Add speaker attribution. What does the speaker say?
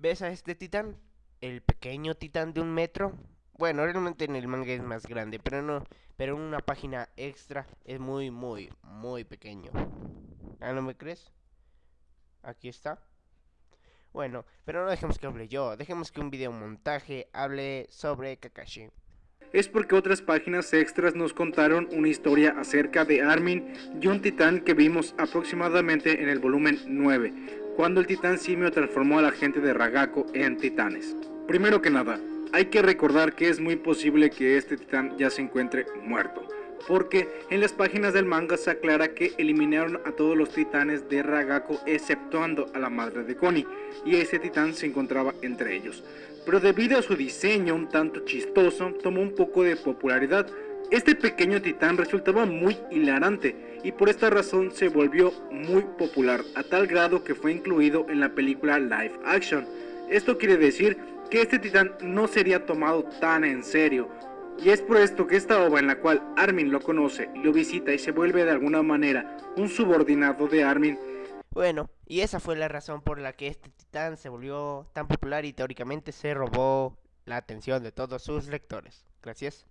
Speaker 1: ¿Ves a este titán? El pequeño titán de un metro. Bueno, realmente en el manga es más grande, pero no, pero en una página extra es muy, muy, muy pequeño. ¿Ah, no me crees? Aquí está. Bueno, pero no dejemos que hable yo, dejemos que un video montaje hable sobre Kakashi.
Speaker 2: Es porque otras páginas extras nos contaron una historia acerca de Armin y un titán que vimos aproximadamente en el volumen 9, cuando el titán simio transformó a la gente de Ragako en titanes. Primero que nada, hay que recordar que es muy posible que este titán ya se encuentre muerto porque en las páginas del manga se aclara que eliminaron a todos los titanes de Ragako exceptuando a la madre de Connie, y ese titán se encontraba entre ellos. Pero debido a su diseño un tanto chistoso, tomó un poco de popularidad. Este pequeño titán resultaba muy hilarante y por esta razón se volvió muy popular a tal grado que fue incluido en la película live action. Esto quiere decir que este titán no sería tomado tan en serio, y es por esto que esta obra en la cual Armin lo conoce, lo visita y se vuelve de alguna manera un subordinado de Armin.
Speaker 1: Bueno, y esa fue la razón por la que este titán se volvió tan popular y teóricamente se robó la atención de todos sus lectores. Gracias.